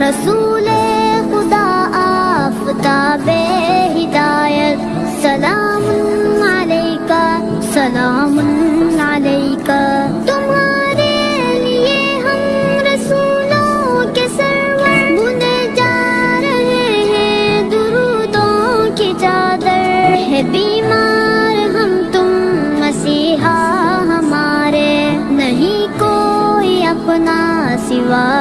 رسول خدا آفتاب ہدایت سلام علیکہ سلام علیکہ۔ تمہارے لیے ہم رسولوں کے سرور بنے جا رہے ہیں، درودوں کی چادر۔ ہے بیمار، ہم تم مسیحا ہمارے۔ نہیں کوئی اپنا سوا